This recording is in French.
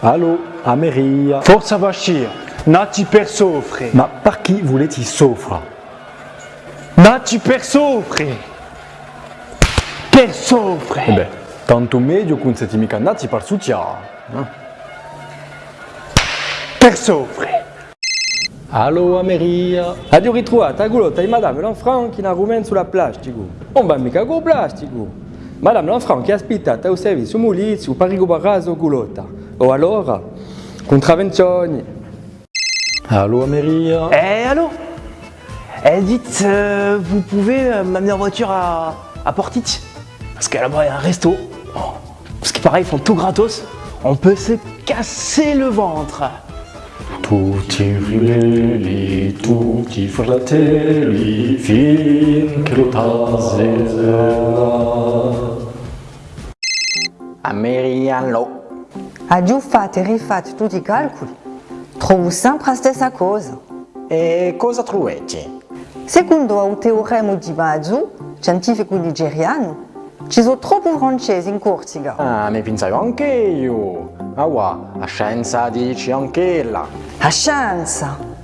Allo, Ameria. Forza Bashir, nati per soffrire. Ma par chi volete soffra? Nati per soffrire. Per soffrire. Eh beh, tanto meglio con siete mica nati per succia. Per soffrire. Allo, Ameria. Adio ritrovata a gulotta di Madame Lanfranc che roumaine sulla plastico. Non va mica con plastico. Madame Lanfranc è aspettata al servizio mulizio per ricoprare gulotta. O allora, contravvenzioni. Allo, Ameria. Eh, allô? Eh, dites, euh, vous pouvez euh, m'amener en voiture à, à Portic Parce que là-bas, il y a un resto. Oh, Parce que pareil, ils font tout gratos. On peut se casser le ventre. Tutti ribelli, tutti fratelli, finché lo Ameriano. A giù fate e rifate tutti i calcoli. Trovo sempre la stessa cosa. E cosa trovate? Secondo il teorema di Bazzu, scientifico nigeriano, ci sono troppi francesi in Corsica. Ah, ne pensavo anche io. Ah, wow, la scienza dice anche là. La scienza!